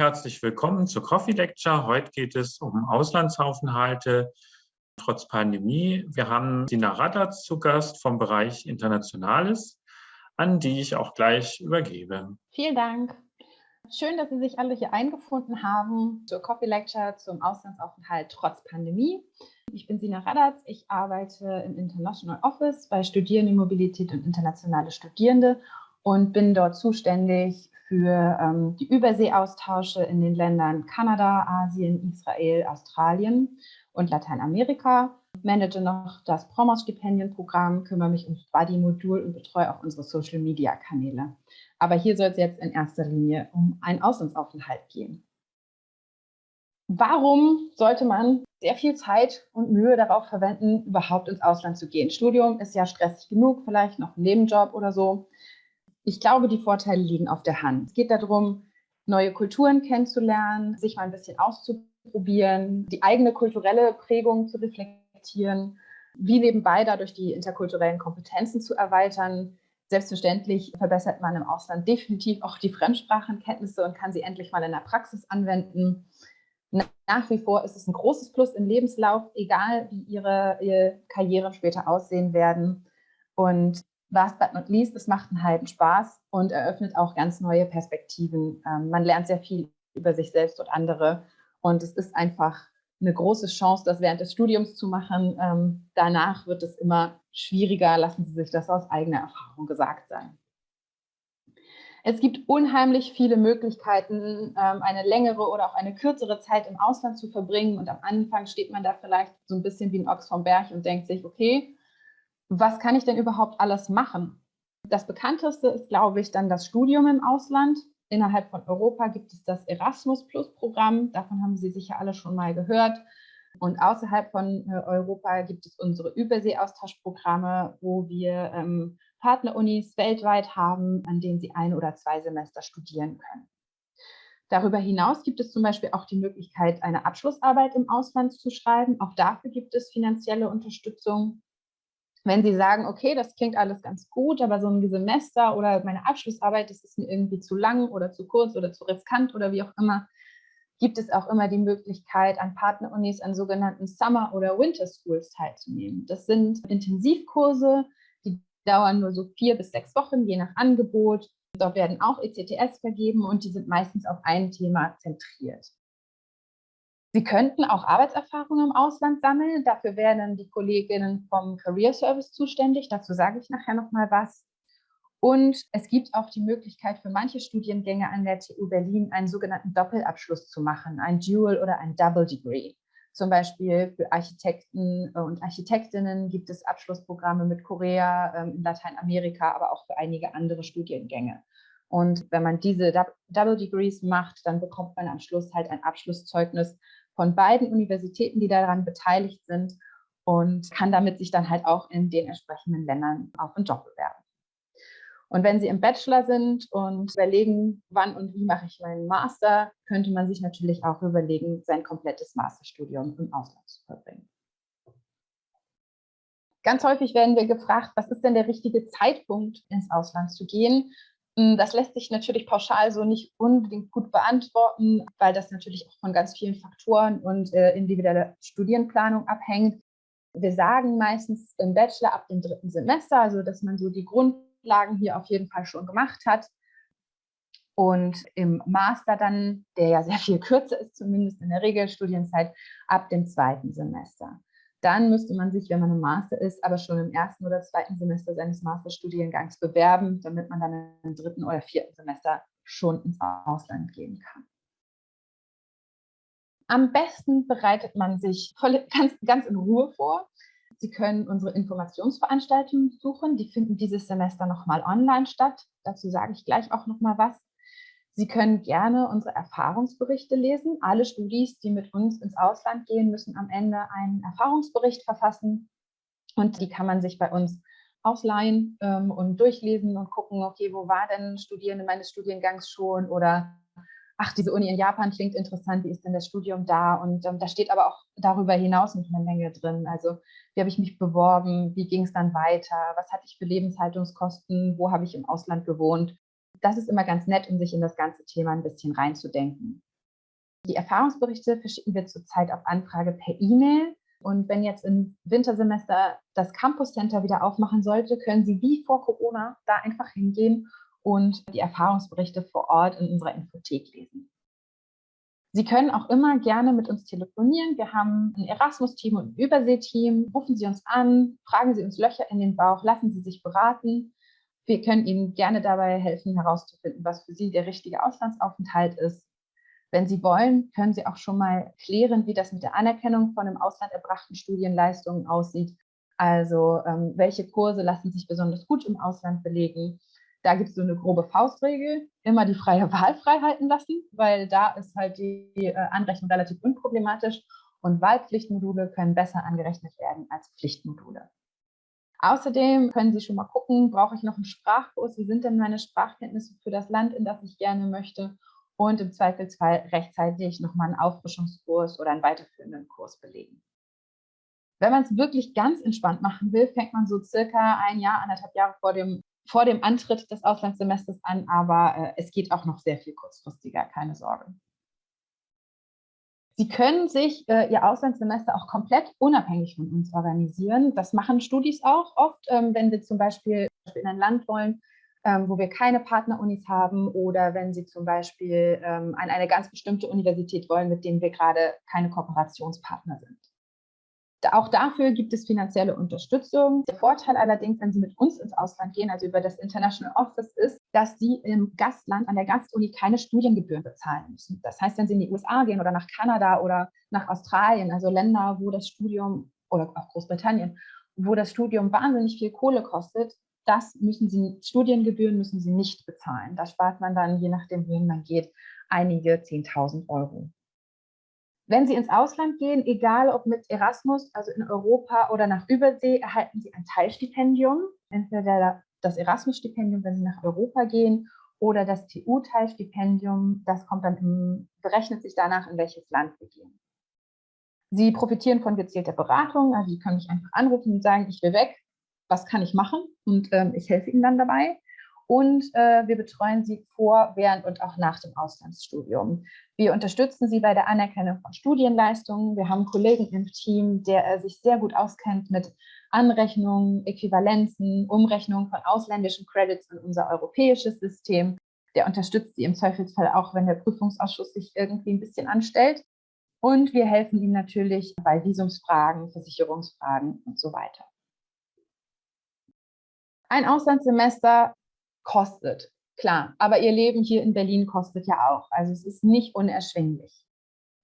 Herzlich willkommen zur Coffee Lecture. Heute geht es um Auslandsaufenthalte trotz Pandemie. Wir haben Dina Radatz zu Gast vom Bereich Internationales, an die ich auch gleich übergebe. Vielen Dank. Schön, dass Sie sich alle hier eingefunden haben zur Coffee Lecture zum Auslandsaufenthalt trotz Pandemie. Ich bin Sina Radatz, ich arbeite im International Office bei Studierendenmobilität und internationale Studierende und bin dort zuständig für ähm, die Überseeaustausche in den Ländern Kanada, Asien, Israel, Australien und Lateinamerika. Manage noch das Promos-Stipendienprogramm, kümmere mich ums Buddy-Modul und betreue auch unsere Social-Media-Kanäle. Aber hier soll es jetzt in erster Linie um einen Auslandsaufenthalt gehen. Warum sollte man sehr viel Zeit und Mühe darauf verwenden, überhaupt ins Ausland zu gehen? Studium ist ja stressig genug, vielleicht noch ein Nebenjob oder so. Ich glaube, die Vorteile liegen auf der Hand. Es geht darum, neue Kulturen kennenzulernen, sich mal ein bisschen auszuprobieren, die eigene kulturelle Prägung zu reflektieren, wie nebenbei dadurch die interkulturellen Kompetenzen zu erweitern. Selbstverständlich verbessert man im Ausland definitiv auch die Fremdsprachenkenntnisse und kann sie endlich mal in der Praxis anwenden. Nach wie vor ist es ein großes Plus im Lebenslauf, egal wie ihre, Karrieren später aussehen werden. Und last but not least, es macht einen halben Spaß und eröffnet auch ganz neue Perspektiven. Ähm, man lernt sehr viel über sich selbst und andere und es ist einfach eine große Chance, das während des Studiums zu machen. Ähm, danach wird es immer schwieriger, lassen Sie sich das aus eigener Erfahrung gesagt sein. Es gibt unheimlich viele Möglichkeiten, ähm, eine längere oder auch eine kürzere Zeit im Ausland zu verbringen. Und am Anfang steht man da vielleicht so ein bisschen wie ein Ochs vom Berg und denkt sich, okay, was kann ich denn überhaupt alles machen? Das bekannteste ist, glaube ich, dann das Studium im Ausland. Innerhalb von Europa gibt es das Erasmus Plus Programm. Davon haben Sie sicher alle schon mal gehört. Und außerhalb von äh, Europa gibt es unsere Überseeaustauschprogramme, wo wir ähm, Partnerunis weltweit haben, an denen Sie ein oder zwei Semester studieren können. Darüber hinaus gibt es zum Beispiel auch die Möglichkeit, eine Abschlussarbeit im Ausland zu schreiben. Auch dafür gibt es finanzielle Unterstützung wenn Sie sagen, okay, das klingt alles ganz gut, aber so ein Semester oder meine Abschlussarbeit, das ist mir irgendwie zu lang oder zu kurz oder zu riskant oder wie auch immer, gibt es auch immer die Möglichkeit, an Partnerunis an sogenannten Summer- oder Winter Schools teilzunehmen. Das sind Intensivkurse, die dauern nur so vier bis sechs Wochen, je nach Angebot. Dort werden auch ECTS vergeben und die sind meistens auf ein Thema zentriert. Sie könnten auch Arbeitserfahrung im Ausland sammeln. Dafür werden die Kolleginnen vom Career Service zuständig. Dazu sage ich nachher noch mal was. Und es gibt auch die Möglichkeit für manche Studiengänge an der TU Berlin einen sogenannten Doppelabschluss zu machen, ein Dual oder ein Double Degree. Zum Beispiel für Architekten und Architektinnen gibt es Abschlussprogramme mit Korea, ähm, in Lateinamerika, aber auch für einige andere Studiengänge. Und wenn man diese Double Degrees macht, dann bekommt man am Schluss halt ein Abschlusszeugnis, von beiden Universitäten, die daran beteiligt sind und kann damit sich dann halt auch in den entsprechenden Ländern auf einen Job bewerben. Und wenn Sie im Bachelor sind und überlegen, wann und wie mache ich meinen Master, könnte man sich natürlich auch überlegen, sein komplettes Masterstudium im Ausland zu verbringen. Ganz häufig werden wir gefragt, was ist denn der richtige Zeitpunkt, ins Ausland zu gehen? Hm, das lässt sich natürlich pauschal so nicht unbedingt gut beantworten, weil das natürlich auch von ganz vielen Faktoren und äh, individueller Studienplanung abhängt. Wir sagen meistens im Bachelor ab dem dritten Semester, also dass man so die Grundlagen hier auf jeden Fall schon gemacht hat. Und im Master dann, der ja sehr viel kürzer ist, zumindest in der Regelstudienzeit, ab dem zweiten Semester. Dann müsste man sich, wenn man im Master ist, aber schon im ersten oder zweiten Semester seines Masterstudiengangs bewerben, damit man dann im dritten oder vierten Semester schon ins Ausland gehen kann. Am besten bereitet man sich voll, ganz, ganz in Ruhe vor. Sie können unsere Informationsveranstaltungen suchen. Die finden dieses Semester nochmal online statt. Dazu sage ich gleich auch nochmal was. Sie können gerne unsere Erfahrungsberichte lesen. Alle Studis, die mit uns ins Ausland gehen, müssen am Ende einen Erfahrungsbericht verfassen. Und die kann man sich bei uns ausleihen ähm, und durchlesen und gucken, okay, wo war denn Studierende meines Studiengangs schon oder ach, diese Uni in Japan klingt interessant, wie ist denn das Studium da? Und ähm, da steht aber auch darüber hinaus noch eine Menge drin. Also wie habe ich mich beworben, wie ging es dann weiter, was hatte ich für Lebenshaltungskosten, wo habe ich im Ausland gewohnt das ist immer ganz nett, um sich in das ganze Thema ein bisschen reinzudenken. Die Erfahrungsberichte verschicken wir zurzeit auf Anfrage per E-Mail. Und wenn jetzt im Wintersemester das Campus Center wieder aufmachen sollte, können Sie wie vor Corona da einfach hingehen und die Erfahrungsberichte vor Ort in unserer Infothek lesen. Sie können auch immer gerne mit uns telefonieren. Wir haben ein Erasmus-Team und ein Übersee-Team. Rufen Sie uns an, fragen Sie uns Löcher in den Bauch, lassen Sie sich beraten. Wir können Ihnen gerne dabei helfen, herauszufinden, was für Sie der richtige Auslandsaufenthalt ist. Wenn Sie wollen, können Sie auch schon mal klären, wie das mit der Anerkennung von im Ausland erbrachten Studienleistungen aussieht. Also ähm, welche Kurse lassen sich besonders gut im Ausland belegen da gibt es so eine grobe Faustregel, immer die freie Wahl frei halten lassen, weil da ist halt die äh, Anrechnung relativ unproblematisch und Wahlpflichtmodule können besser angerechnet werden als Pflichtmodule. Außerdem können Sie schon mal gucken, brauche ich noch einen Sprachkurs? Wie sind denn meine Sprachkenntnisse für das Land, in das ich gerne möchte? Und im Zweifelsfall rechtzeitig nochmal einen Auffrischungskurs oder einen weiterführenden Kurs belegen. Wenn man es wirklich ganz entspannt machen will, fängt man so circa ein Jahr, anderthalb Jahre vor dem vor dem Antritt des Auslandssemesters an, aber äh, es geht auch noch sehr viel kurzfristiger, keine Sorge. Sie können sich äh, Ihr Auslandssemester auch komplett unabhängig von uns organisieren. Das machen Studis auch oft, ähm, wenn Sie zum Beispiel in ein Land wollen, ähm, wo wir keine Partnerunis haben oder wenn Sie zum Beispiel ähm, an eine ganz bestimmte Universität wollen, mit denen wir gerade keine Kooperationspartner sind. Auch dafür gibt es finanzielle Unterstützung. Der Vorteil allerdings, wenn Sie mit uns ins Ausland gehen, also über das International Office, ist, dass Sie im Gastland an der Gastuni keine Studiengebühren bezahlen müssen. Das heißt, wenn Sie in die USA gehen oder nach Kanada oder nach Australien, also Länder, wo das Studium oder auch Großbritannien, wo das Studium wahnsinnig viel Kohle kostet, das müssen Sie, Studiengebühren müssen Sie nicht bezahlen. Da spart man dann, je nachdem, wohin man geht, einige 10.000 Euro. Wenn Sie ins Ausland gehen, egal ob mit Erasmus, also in Europa oder nach Übersee, erhalten Sie ein Teilstipendium. Entweder das Erasmus-Stipendium, wenn Sie nach Europa gehen, oder das TU-Teilstipendium. Das kommt dann im, berechnet sich danach, in welches Land wir gehen. Sie profitieren von gezielter Beratung. Also Sie können mich einfach anrufen und sagen, ich will weg. Was kann ich machen? Und ähm, ich helfe Ihnen dann dabei und äh, wir betreuen sie vor, während und auch nach dem Auslandsstudium. Wir unterstützen sie bei der Anerkennung von Studienleistungen. Wir haben einen Kollegen im Team, der äh, sich sehr gut auskennt mit Anrechnungen, Äquivalenzen, Umrechnungen von ausländischen Credits in unser europäisches System. Der unterstützt sie im Zweifelsfall auch, wenn der Prüfungsausschuss sich irgendwie ein bisschen anstellt. Und wir helfen ihnen natürlich bei Visumsfragen, Versicherungsfragen und so weiter. Ein Auslandssemester kostet. Klar, aber ihr Leben hier in Berlin kostet ja auch. Also es ist nicht unerschwinglich.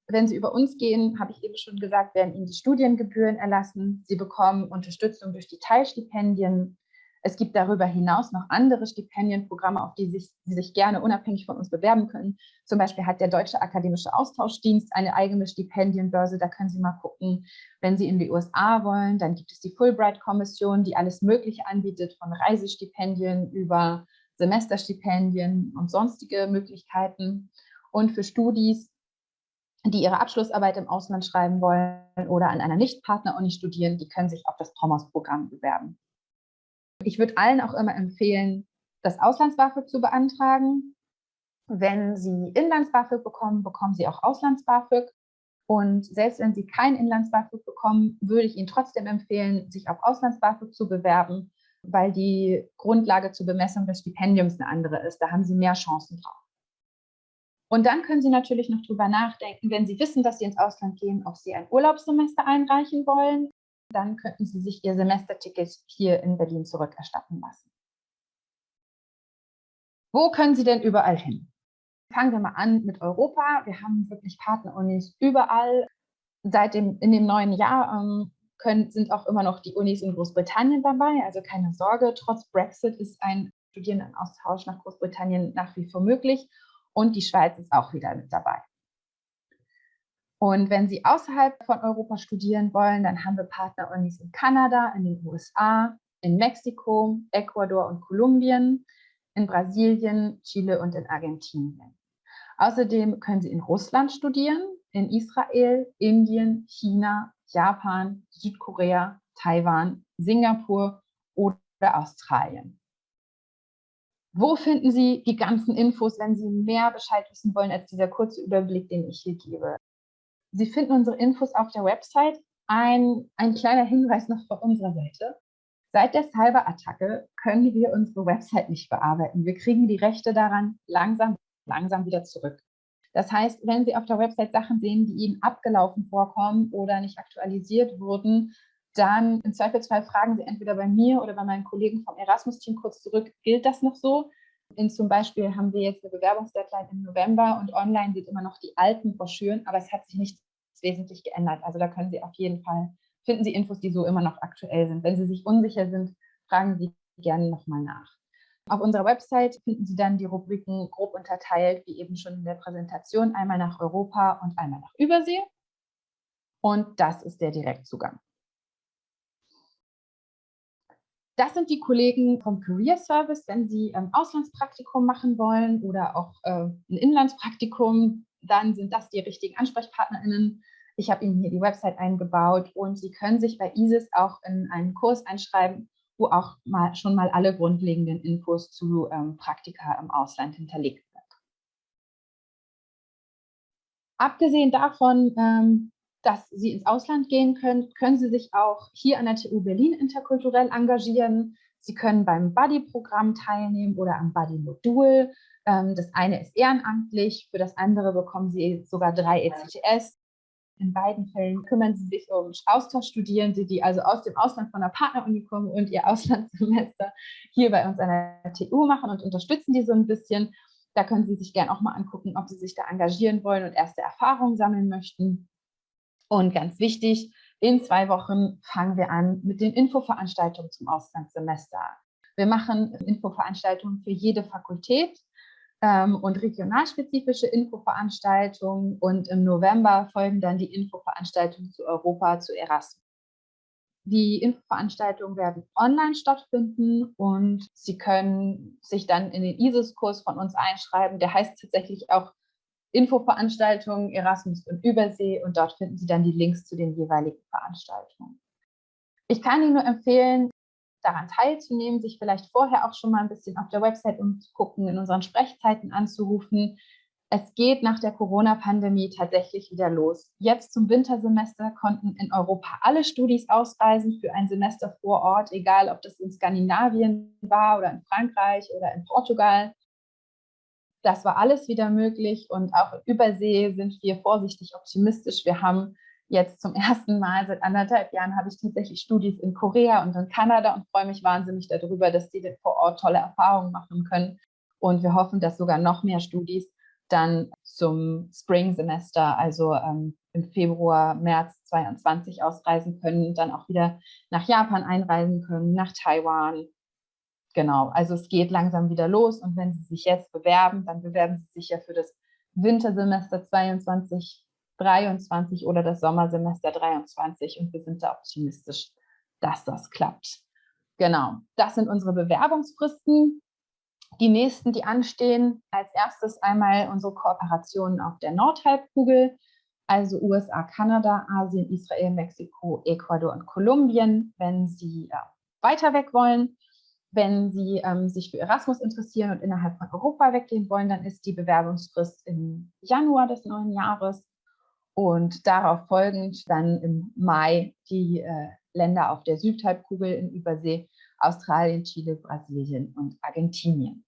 Wenn Sie über uns gehen, habe ich eben schon gesagt, werden Ihnen die Studiengebühren erlassen. Sie bekommen Unterstützung durch die Teilstipendien. Es gibt darüber hinaus noch andere Stipendienprogramme, auf die sich, Sie sich gerne unabhängig von uns bewerben können. Zum Beispiel hat der Deutsche Akademische Austauschdienst eine eigene Stipendienbörse. Da können Sie mal gucken. Wenn Sie in die USA wollen, dann gibt es die Fulbright-Kommission, die alles Mögliche anbietet, von Reisestipendien über Semesterstipendien und sonstige Möglichkeiten. Und für Studis, die ihre Abschlussarbeit im Ausland schreiben wollen oder an einer Nicht-Partner-Uni studieren, die können sich auf das POMOS-Programm bewerben. Ich würde allen auch immer empfehlen, das Auslands-BAföG zu beantragen. Wenn Sie Inlands-BAföG bekommen, bekommen Sie auch Auslands-BAföG. Und selbst wenn Sie kein Inlands-BAföG bekommen, würde ich Ihnen trotzdem empfehlen, sich auf Auslands-BAföG zu bewerben, weil die Grundlage zur Bemessung des Stipendiums eine andere ist. Da haben Sie mehr Chancen drauf. Und dann können Sie natürlich noch drüber nachdenken, wenn Sie wissen, dass Sie ins Ausland gehen, ob Sie ein Urlaubssemester einreichen wollen. Dann könnten Sie sich Ihr Semesterticket hier in Berlin zurückerstatten lassen. Wo können Sie denn überall hin? Fangen wir mal an mit Europa. Wir haben wirklich Partnerunis überall. Seit dem, in dem neuen Jahr ähm, können, sind auch immer noch die Unis in Großbritannien dabei. Also keine Sorge, trotz Brexit ist ein Studierendenaustausch nach Großbritannien nach wie vor möglich und die Schweiz ist auch wieder mit dabei. Und wenn Sie außerhalb von Europa studieren wollen, dann haben wir Partnerunis in Kanada, in den USA, in Mexiko, Ecuador und Kolumbien, in Brasilien, Chile und in Argentinien. Außerdem können Sie in Russland studieren, in Israel, Indien, China, Japan, Südkorea, Taiwan, Singapur oder Australien. Wo finden Sie die ganzen Infos, wenn Sie mehr Bescheid wissen wollen als dieser kurze Überblick, den ich hier gebe? Sie finden unsere Infos auf der Website. Ein, ein kleiner Hinweis noch von unserer Seite. Seit der Cyberattacke können wir unsere Website nicht bearbeiten. Wir kriegen die Rechte daran langsam, langsam wieder zurück. Das heißt, wenn Sie auf der Website Sachen sehen, die Ihnen abgelaufen vorkommen oder nicht aktualisiert wurden, dann im Zweifelsfall fragen Sie entweder bei mir oder bei meinen Kollegen vom Erasmus-Team kurz zurück, gilt das noch so? In zum Beispiel haben wir jetzt eine Bewerbungsdeadline im November und online sind immer noch die alten Broschüren, aber es hat sich nichts wesentlich geändert. Also da können Sie auf jeden Fall, finden Sie Infos, die so immer noch aktuell sind. Wenn Sie sich unsicher sind, fragen Sie gerne nochmal nach. Auf unserer Website finden Sie dann die Rubriken grob unterteilt, wie eben schon in der Präsentation, einmal nach Europa und einmal nach Übersee. Und das ist der Direktzugang. Das sind die Kollegen vom Career Service, wenn Sie ein ähm, Auslandspraktikum machen wollen oder auch äh, ein Inlandspraktikum, dann sind das die richtigen AnsprechpartnerInnen. Ich habe Ihnen hier die Website eingebaut und Sie können sich bei ISIS auch in einen Kurs einschreiben, wo auch mal, schon mal alle grundlegenden Infos zu ähm, Praktika im Ausland hinterlegt sind. Abgesehen davon ähm, dass Sie ins Ausland gehen können, können Sie sich auch hier an der TU Berlin interkulturell engagieren. Sie können beim Buddy-Programm teilnehmen oder am Buddy-Modul. Ähm, das eine ist ehrenamtlich, für das andere bekommen Sie sogar drei ECTS. In beiden Fällen kümmern Sie sich um Austauschstudierende, die also aus dem Ausland von der Partneruni kommen und ihr Auslandssemester hier bei uns an der TU machen und unterstützen die so ein bisschen. Da können Sie sich gerne auch mal angucken, ob Sie sich da engagieren wollen und erste Erfahrungen sammeln möchten. Und ganz wichtig, in zwei Wochen fangen wir an mit den Infoveranstaltungen zum Auslandssemester. Wir machen Infoveranstaltungen für jede Fakultät ähm, und regionalspezifische Infoveranstaltungen. Und im November folgen dann die Infoveranstaltungen zu Europa, zu Erasmus. Die Infoveranstaltungen werden online stattfinden und Sie können sich dann in den ISIS-Kurs von uns einschreiben. Der heißt tatsächlich auch Infoveranstaltungen Erasmus und Übersee und dort finden Sie dann die Links zu den jeweiligen Veranstaltungen. Ich kann Ihnen nur empfehlen, daran teilzunehmen, sich vielleicht vorher auch schon mal ein bisschen auf der Website umzugucken, in unseren Sprechzeiten anzurufen. Es geht nach der Corona-Pandemie tatsächlich wieder los. Jetzt zum Wintersemester konnten in Europa alle Studis ausreisen für ein Semester vor Ort, egal ob das in Skandinavien war oder in Frankreich oder in Portugal. Das war alles wieder möglich und auch über See sind wir vorsichtig optimistisch. Wir haben jetzt zum ersten Mal seit anderthalb Jahren habe ich tatsächlich Studis in Korea und in Kanada und freue mich wahnsinnig darüber, dass die vor Ort tolle Erfahrungen machen können. Und wir hoffen, dass sogar noch mehr Studis dann zum Spring-Semester, also ähm, im Februar, März 2022 ausreisen können, dann auch wieder nach Japan einreisen können, nach Taiwan, Genau, also es geht langsam wieder los und wenn Sie sich jetzt bewerben, dann bewerben Sie sich ja für das Wintersemester 22, 23 oder das Sommersemester 23 und wir sind da optimistisch, dass das klappt. Genau, das sind unsere Bewerbungsfristen. Die nächsten, die anstehen, als erstes einmal unsere Kooperationen auf der Nordhalbkugel, also USA, Kanada, Asien, Israel, Mexiko, Ecuador und Kolumbien, wenn Sie ja, weiter weg wollen. Wenn Sie ähm, sich für Erasmus interessieren und innerhalb von Europa weggehen wollen, dann ist die Bewerbungsfrist im Januar des neuen Jahres und darauf folgend dann im Mai die äh, Länder auf der Südhalbkugel in Übersee, Australien, Chile, Brasilien und Argentinien.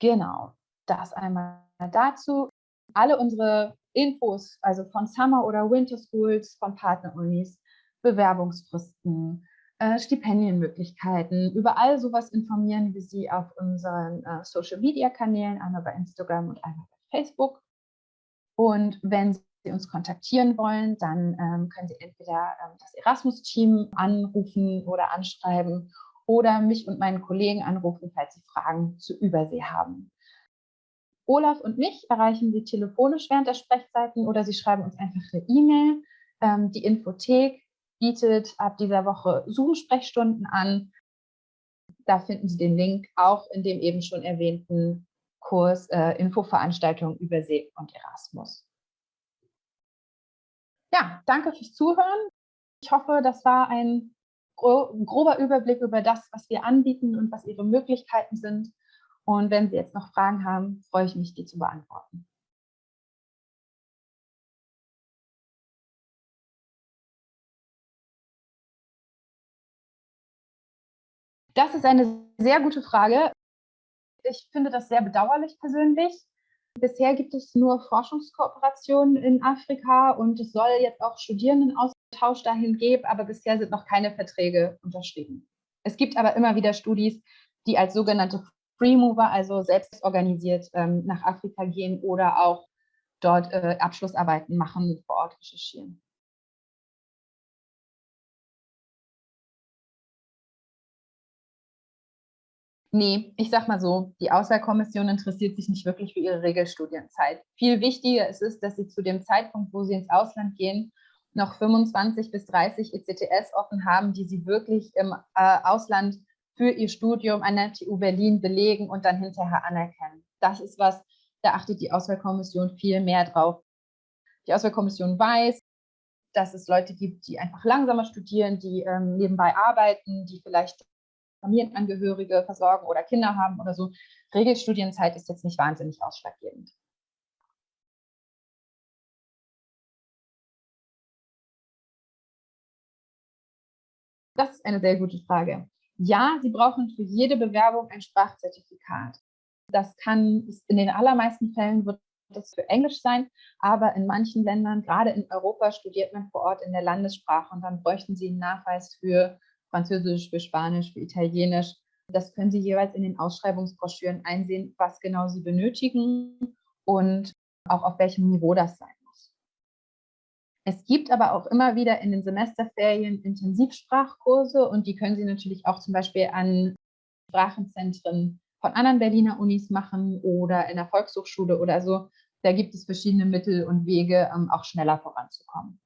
Genau, das einmal dazu. Alle unsere Infos, also von Summer oder Winter Schools, von Partnerunis, Bewerbungsfristen, äh, Stipendienmöglichkeiten. Über all sowas informieren wir Sie auf unseren äh, Social-Media-Kanälen, einmal bei Instagram und einmal bei Facebook. Und wenn Sie uns kontaktieren wollen, dann ähm, können Sie entweder ähm, das Erasmus-Team anrufen oder anschreiben oder mich und meinen Kollegen anrufen, falls Sie Fragen zu Übersee haben. Olaf und mich erreichen Sie telefonisch während der Sprechzeiten oder Sie schreiben uns einfach eine E-Mail. Ähm, die Infothek bietet ab dieser Woche Zoom-Sprechstunden an. Da finden Sie den Link auch in dem eben schon erwähnten Kurs äh, Infoveranstaltung über See und Erasmus. Ja, danke fürs Zuhören. Ich hoffe, das war ein ein grober Überblick über das, was wir anbieten und was Ihre Möglichkeiten sind. Und wenn Sie jetzt noch Fragen haben, freue ich mich, die zu beantworten. Das ist eine sehr gute Frage. Ich finde das sehr bedauerlich persönlich. Bisher gibt es nur Forschungskooperationen in Afrika und es soll jetzt auch Studierendenaustausch dahin geben, aber bisher sind noch keine Verträge unterschrieben. Es gibt aber immer wieder Studis, die als sogenannte Free Mover, also selbst organisiert, ähm, nach Afrika gehen oder auch dort äh, Abschlussarbeiten machen, vor Ort recherchieren. Nee, ich sag mal so, die Auswahlkommission interessiert sich nicht wirklich für ihre Regelstudienzeit. Viel wichtiger ist es, dass sie zu dem Zeitpunkt, wo sie ins Ausland gehen, noch 25 bis 30 ECTS offen haben, die sie wirklich im äh, Ausland für ihr Studium an der TU Berlin belegen und dann hinterher anerkennen. Das ist was, da achtet die Auswahlkommission viel mehr drauf. Die Auswahlkommission weiß, dass es Leute gibt, die einfach langsamer studieren, die ähm, nebenbei arbeiten, die vielleicht Familienangehörige versorgen oder Kinder haben oder so. Regelstudienzeit ist jetzt nicht wahnsinnig ausschlaggebend. Das ist eine sehr gute Frage. Ja, Sie brauchen für jede Bewerbung ein Sprachzertifikat. Das kann, in den allermeisten Fällen wird das für Englisch sein, aber in manchen Ländern, gerade in Europa, studiert man vor Ort in der Landessprache und dann bräuchten Sie einen Nachweis für Französisch, für Spanisch, für Italienisch. Das können Sie jeweils in den Ausschreibungsbroschüren einsehen, was genau Sie benötigen und auch auf welchem Niveau das sein muss. Es gibt aber auch immer wieder in den Semesterferien Intensivsprachkurse und die können Sie natürlich auch zum Beispiel an Sprachenzentren von anderen Berliner Unis machen oder in der Volkshochschule oder so. Da gibt es verschiedene Mittel und Wege, um auch schneller voranzukommen.